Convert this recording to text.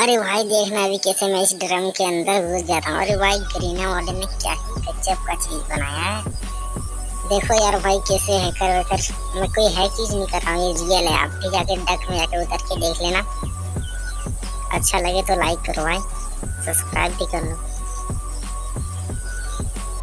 अरे भाई, देखना अभी कैसे मैं इस ड्रम के अंदर घुस जाता हूँ। अरे भाई ग्रीना वाले ने क्या ही गजब का चीज़ बनाया है? देखो यार भाई, कैसे हैकर वैकर, मैं कोई है चीज़ नहीं कर रहा हूँ, ये रियल है। आप भी जाके डक में जाके उतर के देख लेना। अच्छा लगे तो लाइक करो भाई सब्सक्राइब भी कर लो।